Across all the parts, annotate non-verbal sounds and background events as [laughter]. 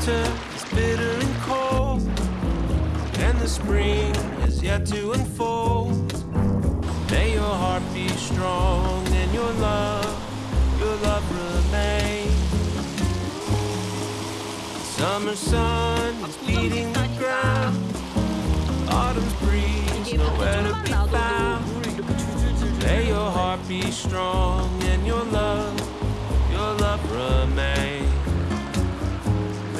winter is bitter and cold, and the spring is yet to unfold. May your heart be strong and your love, your love remain. Summer sun is beating the ground. Autumn's breeze nowhere to be found. May your heart be strong and your love, your love remain.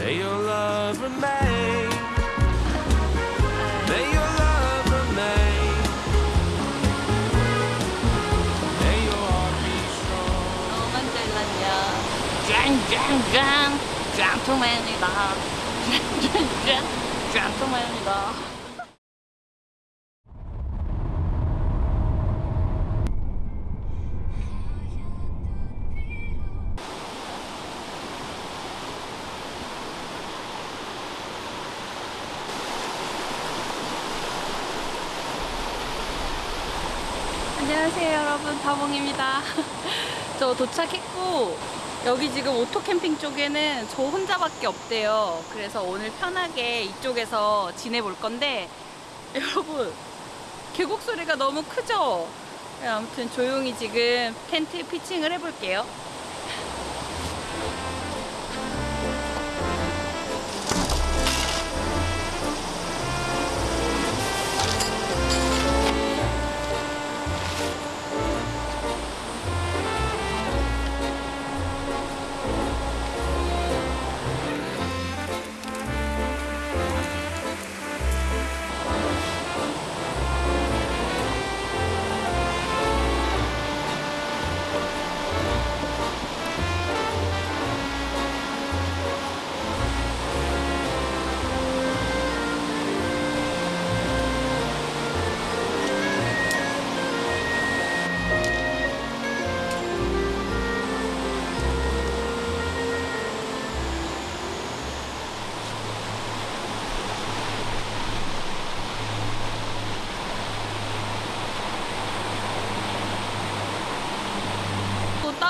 May your love remain. May your love remain. May your heart be strong. 너만 잘났냐 짱짱짱 짱투맨이다 짱짱짱 짱투맨이다 안녕하세요 여러분. 다봉입니다. [laughs] 저 도착했고 여기 지금 오토 캠핑 쪽에는 저 혼자밖에 없대요. 그래서 오늘 편하게 이쪽에서 지내볼 건데 [laughs] 여러분 계곡 소리가 너무 크죠? 네, 아무튼 조용히 지금 텐트 pitching을 해볼게요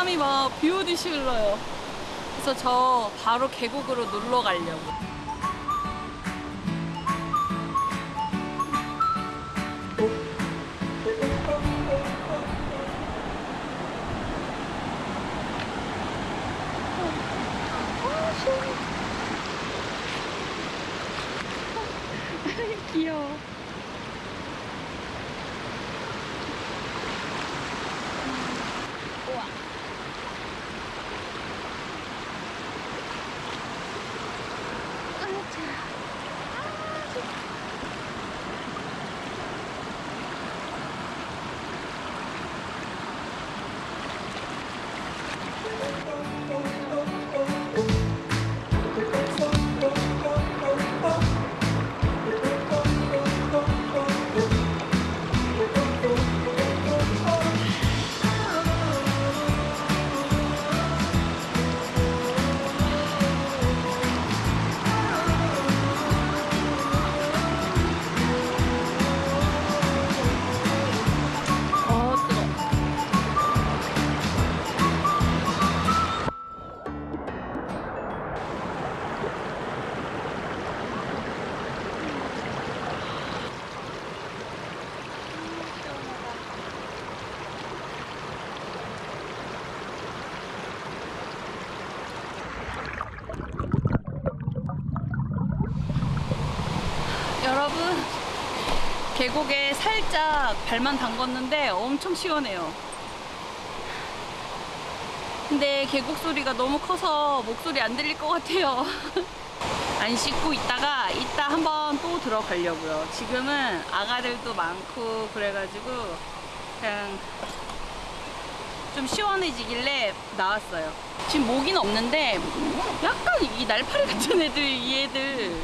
땀이 막 비 오듯이 흘러요. 그래서 저 바로 계곡으로 놀러 가려고. 계곡에 살짝 발만 담궜는데 엄청 시원해요. 근데 계곡 소리가 너무 커서 목소리 안 들릴 것 같아요. [laughs] 안 씻고 있다가 이따 한번 또 들어가려고요. 지금은 아가들도 많고 그래가지고 그냥 좀 시원해지길래 나왔어요. 지금 모기는 없는데 약간 이 날파리 같은 애들 이 애들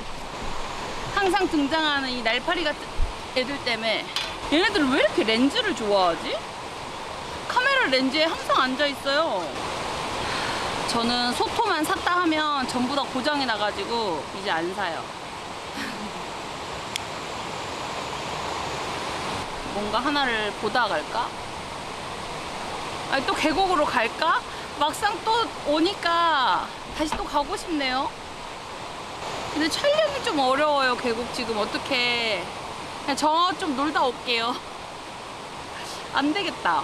항상 등장하는 이 날파리 같은 애들 때문에 얘네들은 왜 이렇게 렌즈를 좋아하지? 카메라 렌즈에 항상 앉아 있어요. 저는 소토만 샀다 하면 전부 다 고장이 나가지고 이제 안 사요. [laughs] 뭔가 하나를 보다 갈까? 아니 또 계곡으로 갈까? 막상 또 오니까 다시 또 가고 싶네요. 근데 촬영이 좀 어려워요 계곡 지금 어떻게 저 좀 놀다 올게요. 안 되겠다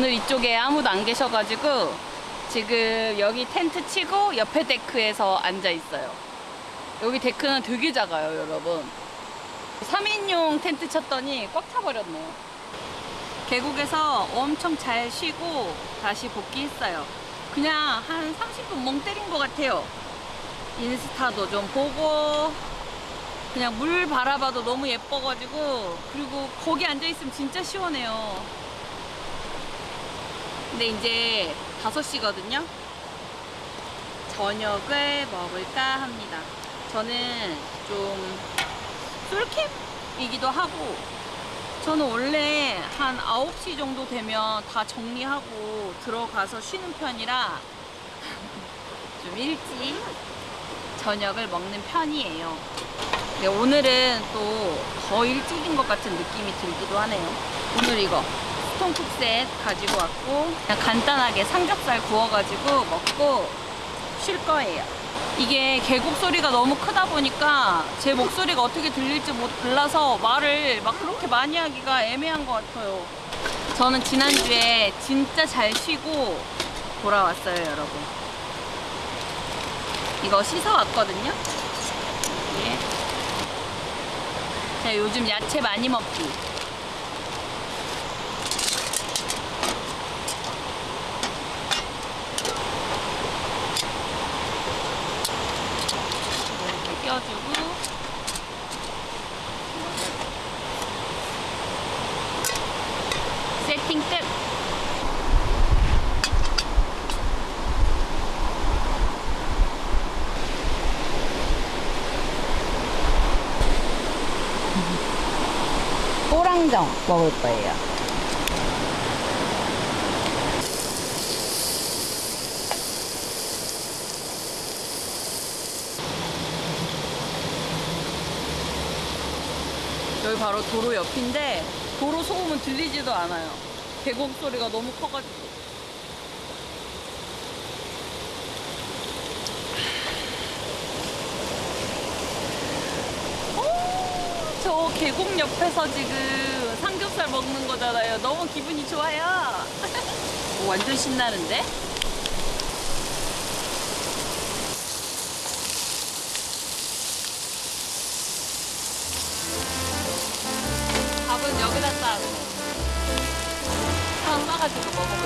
오늘 이쪽에 아무도 안 계셔가지고 지금 여기 텐트 치고 옆에 데크에서 앉아 있어요. 여기 데크는 되게 작아요, 여러분. 3인용 텐트 쳤더니 꽉 차버렸네요. 계곡에서 엄청 잘 쉬고 다시 복귀했어요. 그냥 한 30분 멍 때린 것 같아요. 인스타도 좀 보고, 그냥 물 바라봐도 너무 예뻐가지고, 그리고 거기 앉아있으면 진짜 시원해요. 근데 이제 5시거든요. 저녁을 먹을까 합니다. 저는 좀 솔캠이기도 하고 저는 원래 한 9시 정도 되면 다 정리하고 들어가서 쉬는 편이라 [laughs] 좀 일찍 저녁을 먹는 편이에요. 오늘은 또 더 일찍인 것 같은 느낌이 들기도 하네요. 오늘 이거 스톤쿡셋 가지고 왔고 그냥 간단하게 삼겹살 구워가지고 먹고 쉴 거예요. 이게 계곡 소리가 너무 크다 보니까 제 목소리가 어떻게 들릴지 못 몰라서 말을 막 그렇게 많이 하기가 애매한 것 같아요. 저는 지난주에 진짜 잘 쉬고 돌아왔어요, 여러분. 이거 씻어왔거든요. 예. 제가 요즘 야채 많이 먹기. 이렇게 껴주고 세팅 끝. 꼬랑정 먹을 거예요. 여기 바로 도로 옆인데 도로 소음은 들리지도 않아요. 계곡 소리가 너무 커가지고. 오, 저 계곡 옆에서 지금 먹는 거잖아요. 너무 기분이 좋아요. 오, [laughs] 완전 신나는데? 밥은 여기다 싸고 탕 싸가지고 먹어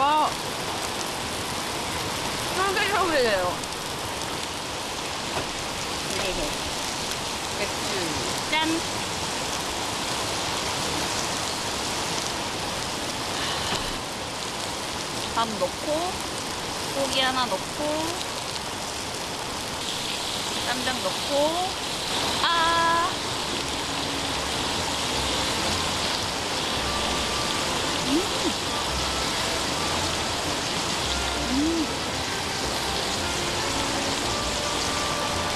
와. 쫄깃쫄깃해요 맥주 짠 밥 넣고 고기 하나 넣고 쌈장 넣고 아! 음.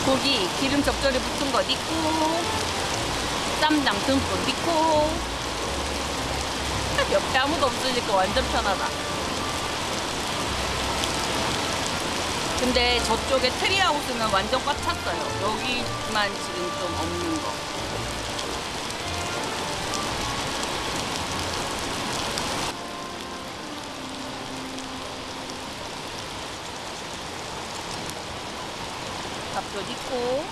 고기 기름 적절히 붙은 거 넣고 쌈장 듬뿍 넣고. 옆에 아무도 없으니까 완전 편하다. 근데 저쪽에 트리하우스는 완전 꽉 찼어요. 여기만 지금 좀 없는 거 밥도 넣고.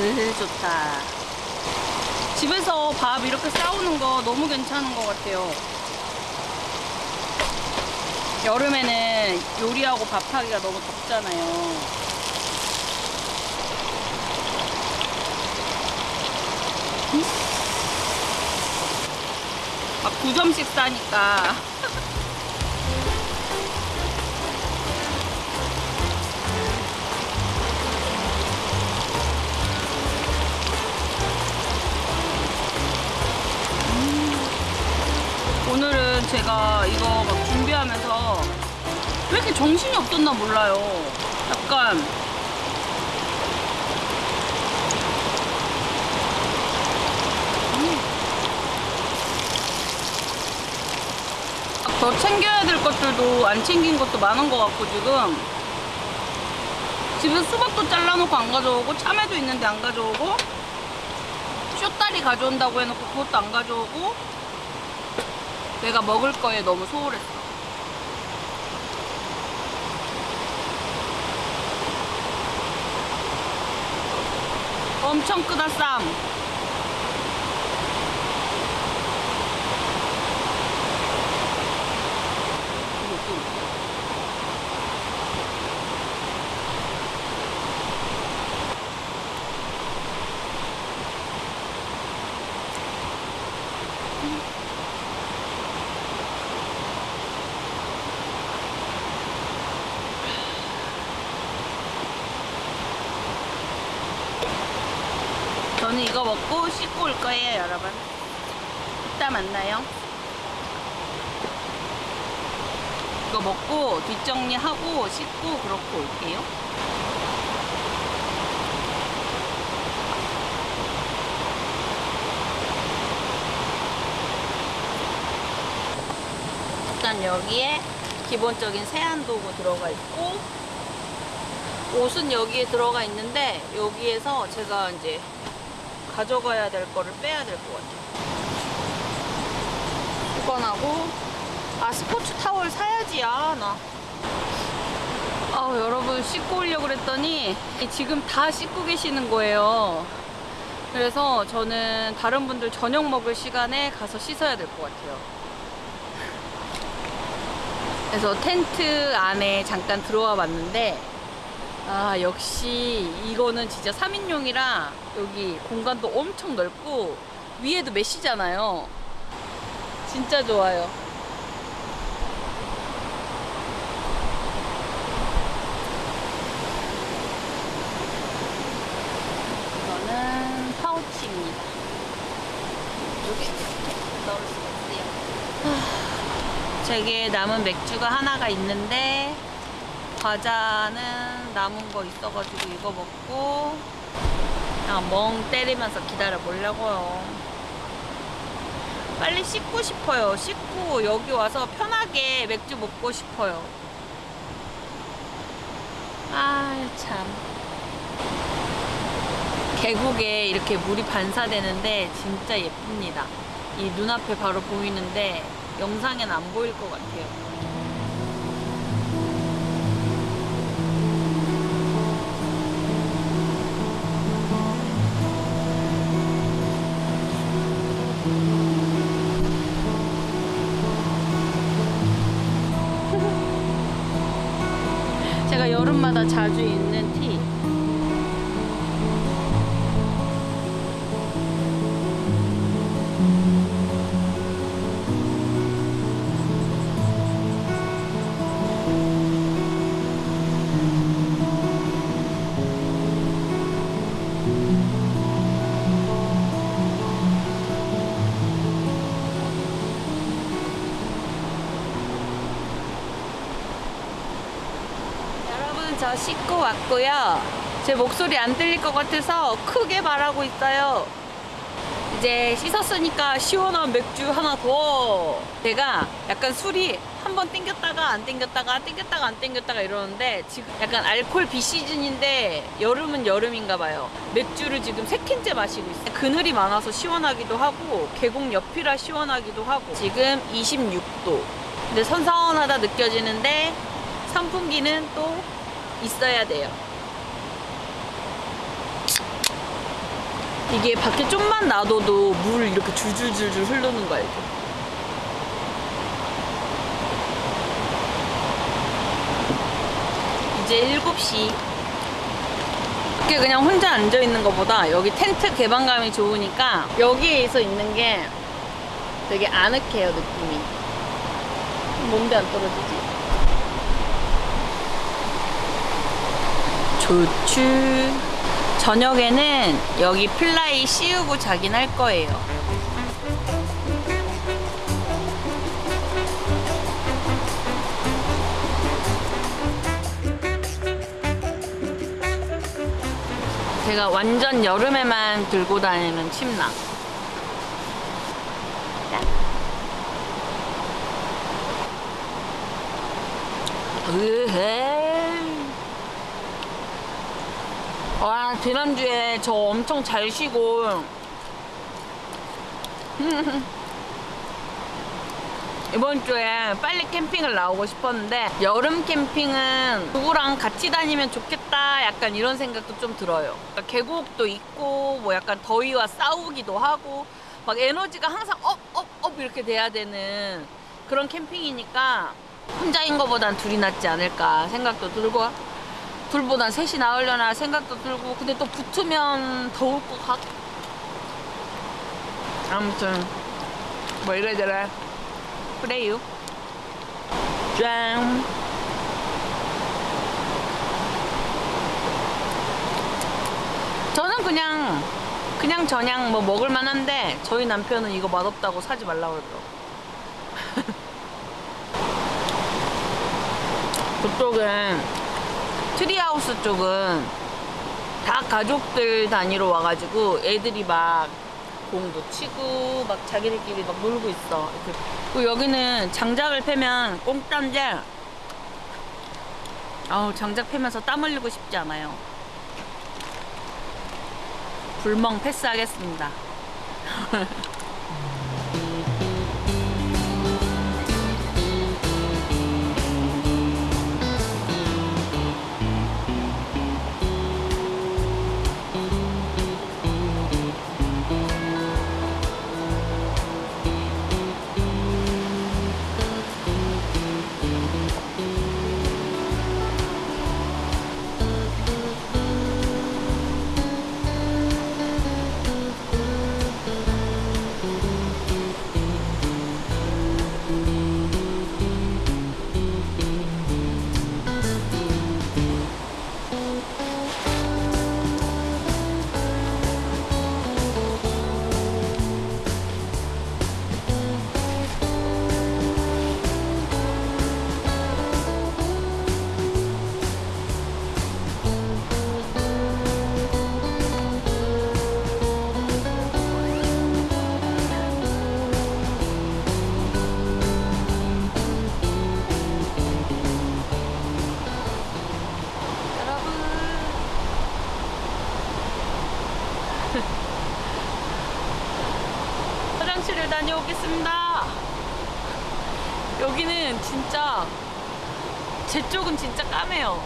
으 좋다. 집에서 밥 이렇게 싸우는 거 너무 괜찮은 것 같아요 여름에는 요리하고 밥하기가 너무 덥잖아요. 아, 9점씩 싸니까 오늘은 제가 이거 막 준비하면서 왜 이렇게 정신이 없었나 몰라요. 약간 음. 더 챙겨야 될 것들도 안 챙긴 것도 많은 것 같고 지금 집에 수박도 잘라놓고 안 가져오고 참외도 있는데 안 가져오고 쇼다리 가져온다고 해놓고 그것도 안 가져오고 내가 먹을 거에 너무 소홀했어. 엄청 크다 쌈. 저는 이거 먹고 씻고 올 거예요, 여러분. 이따 만나요. 이거 먹고 뒷정리하고 씻고 그렇고 올게요. 일단 여기에 기본적인 세안 도구 들어가 있고 옷은 여기에 들어가 있는데 여기에서 제가 이제 가져가야 될 거를 빼야 될 것 같아요. 수건하고 아 스포츠 타월 사야지 아 나. 아 여러분 씻고 오려고 그랬더니 지금 다 씻고 계시는 거예요. 그래서 저는 다른 분들 저녁 먹을 시간에 가서 씻어야 될 것 같아요. 그래서 텐트 안에 잠깐 들어와 봤는데 아 역시 이거는 진짜 3인용이라 여기 공간도 엄청 넓고 위에도 메시잖아요. 진짜 좋아요. 이거는 파우치입니다. 이렇게 넣을 수가 있어요. 제게 남은 맥주가 하나가 있는데 과자는 남은 거 있어가지고 이거 먹고 그냥 멍 때리면서 기다려 보려고요. 빨리 씻고 싶어요. 씻고 여기 와서 편하게 맥주 먹고 싶어요. 아, 참. 계곡에 이렇게 물이 반사되는데 진짜 예쁩니다. 이 눈앞에 바로 보이는데 영상엔 안 보일 것 같아요. 여름마다 자주 입는 제 목소리 안 들릴 것 같아서 크게 말하고 있어요. 이제 씻었으니까 시원한 맥주 하나 더. 제가 약간 술이 한 번 땡겼다가 안 땡겼다가 땡겼다가 안 땡겼다가 이러는데 지금 약간 알콜 비시즌인데 여름은 여름인가 봐요. 맥주를 지금 세 캔째 마시고 있어요. 그늘이 많아서 시원하기도 하고 계곡 옆이라 시원하기도 하고 지금 26도. 근데 선선하다 느껴지는데 선풍기는 또 있어야 돼요. 이게 밖에 좀만 놔둬도 물 이렇게 줄줄줄줄 흐르는 거 알죠? 이제 7시. 밖에 그냥 혼자 앉아 있는 것보다 여기 텐트 개방감이 좋으니까 여기에서 있는 게 되게 아늑해요, 느낌이. 뭔데 안 떨어지지? 좋추. 저녁에는 여기 플라이 씌우고 자긴 할 거예요. 제가 완전 여름에만 들고 다니는 침낭. 짠. 으헤이. 와 지난주에 저 엄청 잘 쉬고. [laughs] 이번 주에 빨리 캠핑을 나오고 싶었는데 여름 캠핑은 누구랑 같이 다니면 좋겠다 약간 이런 생각도 좀 들어요. 그러니까 계곡도 있고 뭐 약간 더위와 싸우기도 하고 막 에너지가 항상 업업업 이렇게 돼야 되는 그런 캠핑이니까 혼자인 것보단 둘이 낫지 않을까 생각도 들고 둘보단 셋이 나으려나 생각도 들고 근데 또 붙으면 더울 것 같. 아무튼 뭐 이래저래 그래요. 짠. 저는 그냥 그냥 저냥 뭐 먹을 만 한데 저희 남편은 이거 맛없다고 사지 말라고 그러더라고. 그쪽엔 tree house 쪽은 다 가족들 단위로 와가지고 애들이 막 공도 치고 막 자기들끼리 막 놀고 있어. 그리고 여기는 장작을 패면 공짜인데 아우 장작 패면서 땀 흘리고 싶지 않아요. 불멍 패스하겠습니다. [laughs] 제 쪽은 진짜 까매요.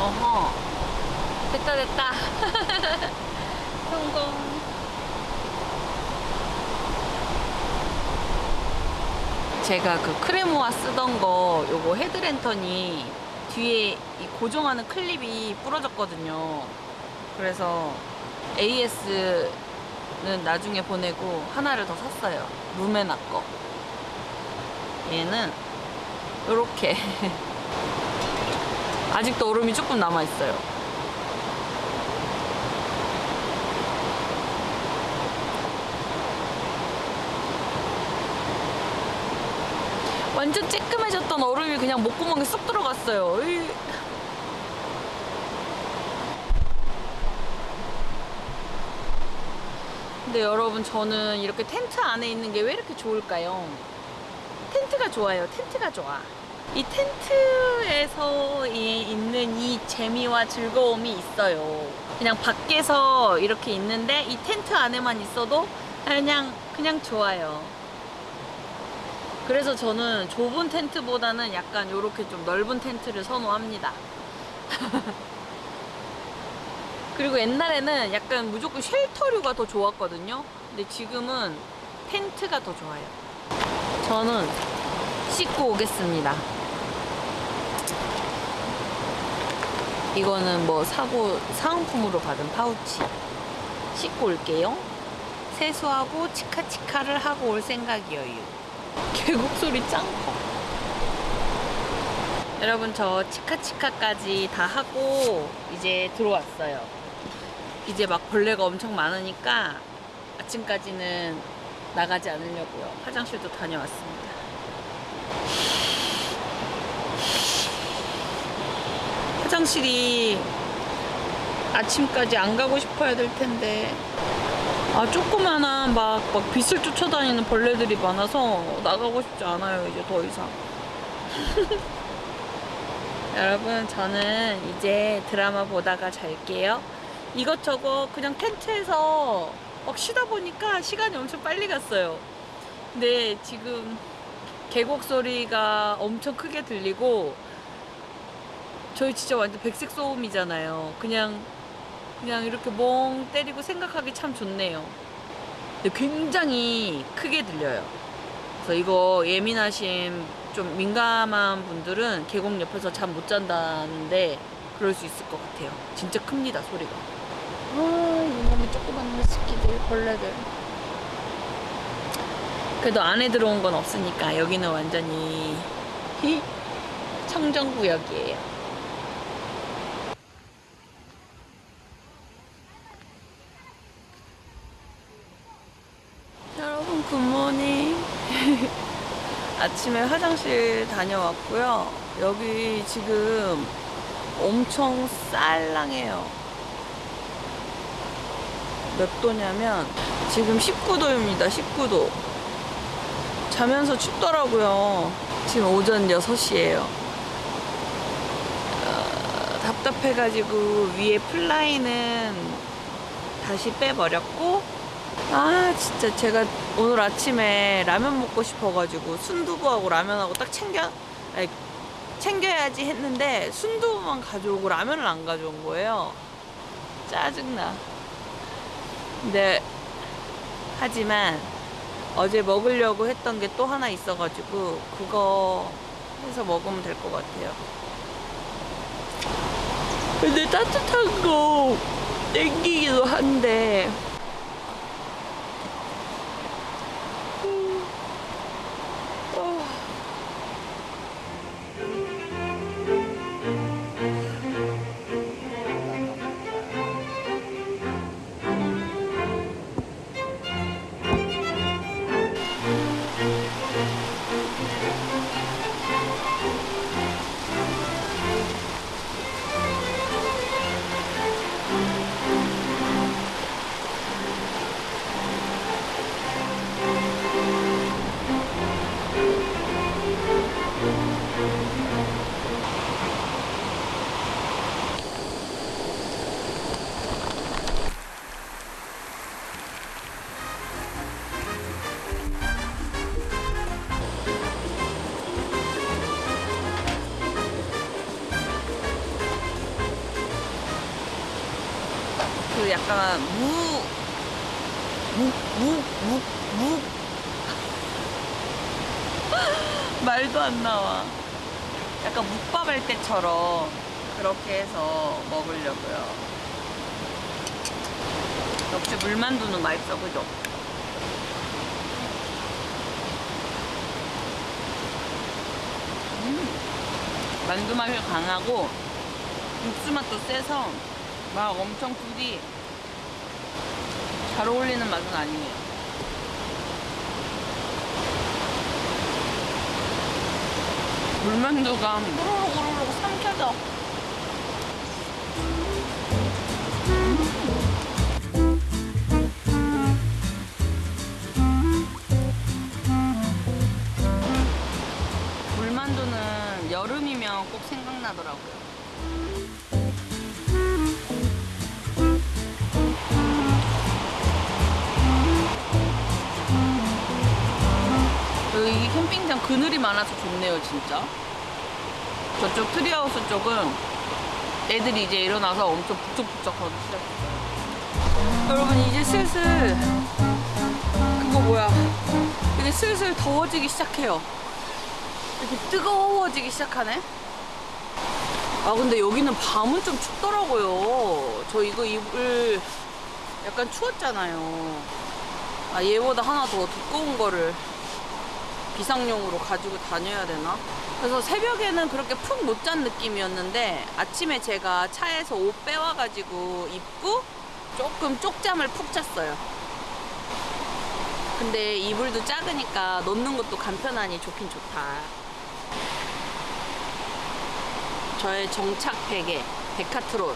어허. 됐다 됐다. [laughs] 성공. 제가 그 크레모아 쓰던 거 요거 헤드랜턴이 뒤에 이 고정하는 클립이 부러졌거든요. 그래서 AS 는 나중에 보내고 하나를 더 샀어요. 루메나 거. 얘는 요렇게 [laughs] 아직도 얼음이 조금 남아 있어요. 완전 쬐끔해졌던 얼음이 그냥 목구멍에 쏙 들어갔어요. 으이. 근데 여러분 저는 이렇게 텐트 안에 있는 게 왜 이렇게 좋을까요? 텐트가 좋아요. 텐트가 좋아. 이 텐트에서 이- 있는 이 재미와 즐거움이 있어요. 그냥 밖에서 이렇게 있는데 이 텐트 안에만 있어도 그냥 그냥 좋아요. 그래서 저는 좁은 텐트보다는 약간 이렇게 좀 넓은 텐트를 선호합니다. [laughs] 그리고 옛날에는 약간 무조건 쉘터류가 더 좋았거든요. 근데 지금은 텐트가 더 좋아요. 저는 씻고 오겠습니다. 이거는 뭐 사고 사은품으로 받은 파우치. 씻고 올게요. 세수하고 치카치카를 하고 올 생각이에요. 계곡 소리 짱 커. 여러분 저 치카치카까지 다 하고 이제 들어왔어요. 이제 막 벌레가 엄청 많으니까 아침까지는 나가지 않으려고요. 화장실도 다녀왔습니다. 화장실이 아침까지 안 가고 싶어야 될 텐데 아 조그마한 막, 막 빛을 쫓아다니는 벌레들이 많아서 나가고 싶지 않아요 이제 더 이상 [laughs] 여러분 저는 이제 드라마 보다가 잘게요 이것저것 그냥 텐트에서 막 쉬다 보니까 시간이 엄청 빨리 갔어요 근데 지금 계곡 소리가 엄청 크게 들리고 저희 진짜 완전 백색 소음이잖아요 그냥 그냥 이렇게 멍 때리고 생각하기 참 좋네요. 근데 굉장히 크게 들려요. 그래서 이거 예민하신 좀 민감한 분들은 계곡 옆에서 잠 못 잔다는데 그럴 수 있을 것 같아요. 진짜 큽니다 소리가. 아 이놈의 조그만 새끼들 벌레들. 그래도 안에 들어온 건 없으니까 여기는 완전히 청정구역이에요. 여러분 good morning [laughs] 아침에 화장실 다녀왔고요 여기 지금 엄청 쌀랑해요 몇 도냐면 지금 19도입니다 19도. 자면서 춥더라고요. 지금 오전 6시에요. 어, 답답해가지고 위에 플라이는 다시 빼버렸고 아 진짜 제가 오늘 아침에 라면 먹고 싶어가지고 순두부하고 라면하고 딱 챙겨 아니, 챙겨야지 했는데 순두부만 가져오고 라면을 안 가져온 거예요. 짜증나 근데 하지만 어제 먹으려고 했던 게 또 하나 있어가지고 그거 해서 먹으면 될 것 같아요. 근데 따뜻한 거 땡기기도 한데 그 약간 무, 무, 무, 무, 무. [laughs] 말도 안 나와. 약간 묵밥 할 때처럼 그렇게 해서 먹으려고요. 역시 물만두는 맛있어, 그죠? 음, 만두 맛이 강하고 육수 맛도 세서 막 엄청 둘이 잘 어울리는 맛은 아니에요. 물만두가 호로록 호로록 삼켜져. 물만두는 여름이면 꼭 생각나더라고요. 캠핑장 그늘이 많아서 좋네요, 진짜. 저쪽 tree house 쪽은 애들이 이제 일어나서 엄청 북적북적 하기 시작했어요. 여러분, 이제 슬슬, 그거 뭐야. 이제 슬슬 더워지기 시작해요. 이렇게 뜨거워지기 시작하네? 아, 근데 여기는 밤은 좀 춥더라고요. 저 이거 입을 약간 추웠잖아요. 아, 얘보다 하나 더 두꺼운 거를 비상용으로 가지고 다녀야 되나? 그래서 새벽에는 그렇게 푹 못 잔 느낌이었는데 아침에 제가 차에서 옷 빼와가지고 입고 조금 쪽잠을 푹 잤어요. 근데 이불도 작으니까 넣는 것도 간편하니 좋긴 좋다. 저의 정착 베개, 데카트론.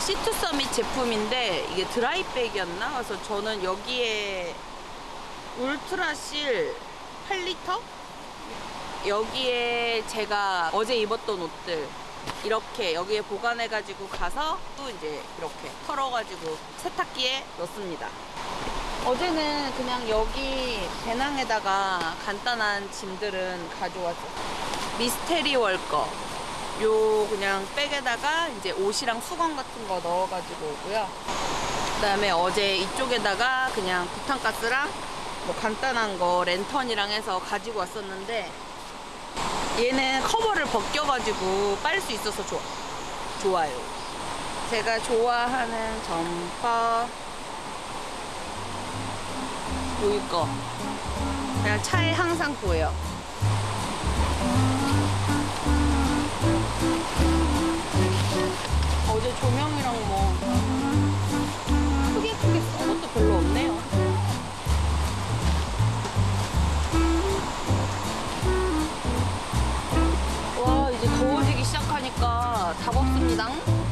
시투 서밋 제품인데 이게 드라이백이었나? 그래서 저는 여기에 울트라실 8리터? 여기에 제가 어제 입었던 옷들 이렇게 여기에 보관해가지고 가서 또 이제 이렇게 털어가지고 세탁기에 넣습니다. 어제는 그냥 여기 배낭에다가 간단한 짐들은 가져왔어요. 미스테리 월거. 요 그냥 백에다가 이제 옷이랑 수건 같은 거 넣어가지고 오고요. 그 다음에 어제 이쪽에다가 그냥 부탄가스랑 뭐 간단한 거 랜턴이랑 해서 가지고 왔었는데 얘는 커버를 벗겨가지고 빨 수 있어서 좋아, 좋아요. 제가 좋아하는 점퍼 보일 거 그냥 차에 항상 보여. 어제 조명이랑 뭐 크게 크게 쓴 것도 별로 없네요. 답 없습니다.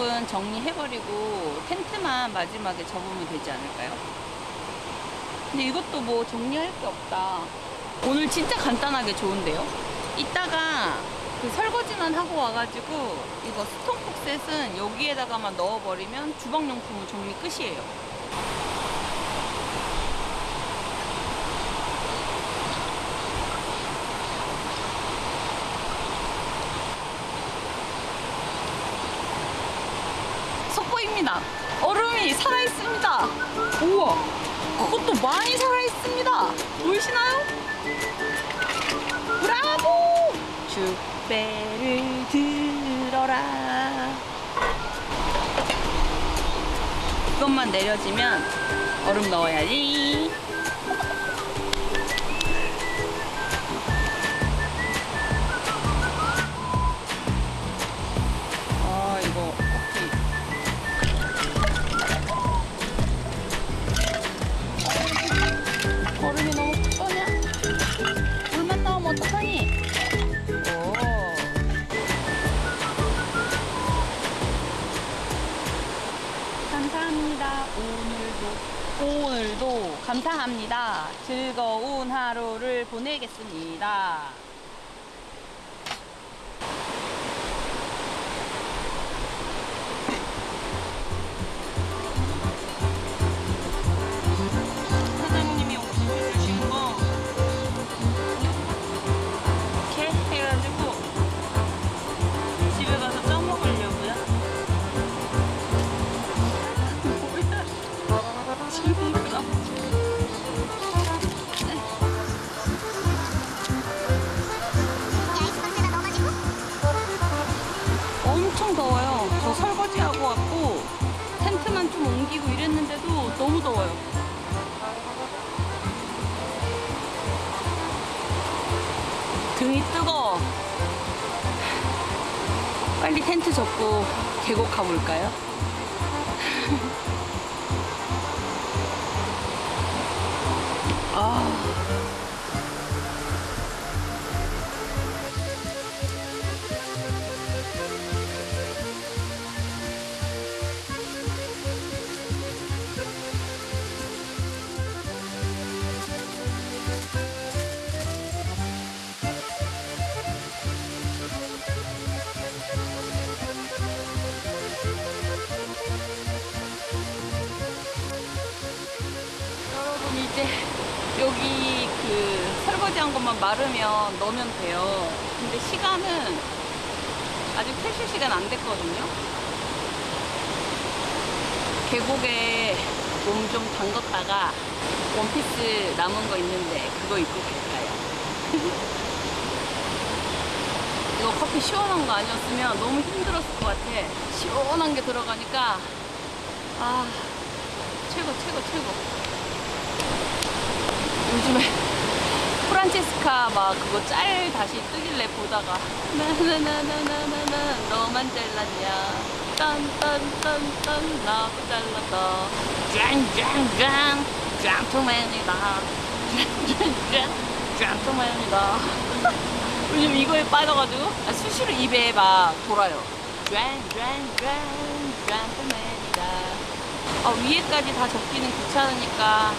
쪽은 정리해버리고 텐트만 마지막에 접으면 되지 않을까요? 근데 이것도 뭐 정리할 게 없다. 오늘 진짜 간단하게 좋은데요? 이따가 그 설거지만 하고 와가지고 이거 스톤폭셋은 여기에다가만 넣어버리면 주방용품은 정리 끝이에요. 속보입니다. 얼음이 살아있습니다. 우와, 그것도 많이 살아있습니다. 보이시나요? 브라보! 축배를 들어라. 이것만 내려지면 얼음 넣어야지. 보내겠습니다. 계곡 가볼까요? 설거지한 것만 마르면 넣으면 돼요. 근데 시간은 아직 퇴실 시간 안 됐거든요. 계곡에 몸 좀 담갔다가 원피스 남은 거 있는데 그거 입고 갈까요? [laughs] 이거 커피 시원한 거 아니었으면 너무 힘들었을 것 같아. 시원한 게 들어가니까 아 최고 최고 최고. 요즘에 프란체스카 막 그거 짤 다시 뜨길래 보다가 나나나나나나나 너만 잘났냐. 딴딴딴딴 나도 잘났다. 짱짱짱 짱투맨이다. 짱짱짱 짱투맨이다. 요즘 이거에 빠져가지고 아, 수시로 입에 막 돌아요. 짱짱짱 짱투맨이다. 아 위에까지 다 접기는 귀찮으니까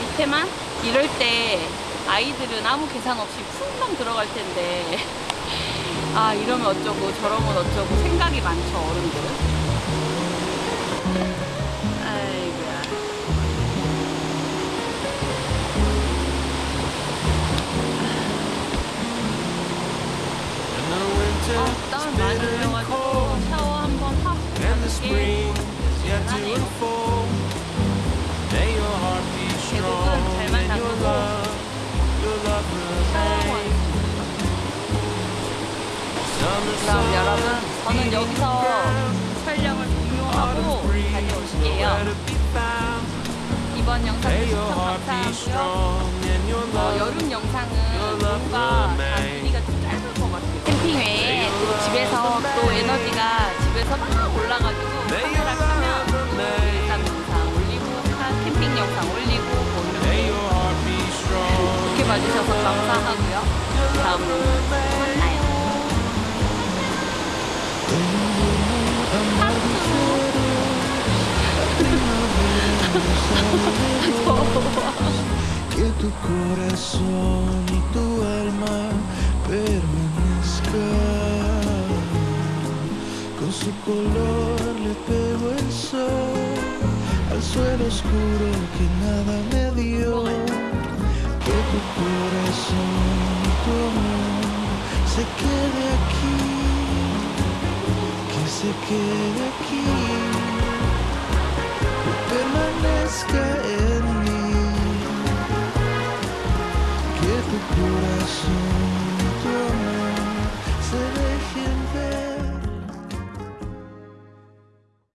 밑에만? 이럴 때 아이들은 아무 계산 없이 쿵당 들어갈 텐데. [laughs] 아 이러면 어쩌고 저러면 어쩌고 생각이 많죠 어른들은. 아이고야. 아, 땀을 is 많이 흘려가지고 샤워 한번 하고 and the 가는 게 spring is yet to 대단하네요. unfold. May 그럼 여러분 저는 여기서. 촬영을 종료하고 found. 이번 영상 May 시청 감사하고요 어, 여름 영상은 뭔가 다. 길이가 좀 짧을 것 같아요. 캠핑 외에 또 집에서 또 에너지가 집에서 막 올라가지고 카메라 켜면 일단 영상 올리고 카- 캠핑 영상 올리고 뭐 이렇게. 이렇게 봐주셔서 감사하고요. 다음 영상 que tu corazón y tu alma permanezcan. Con su color le pegó el sol al suelo oscuro que nada me dio. Que tu corazón y tu amor se quede aquí, que se quede aquí que tu corazón.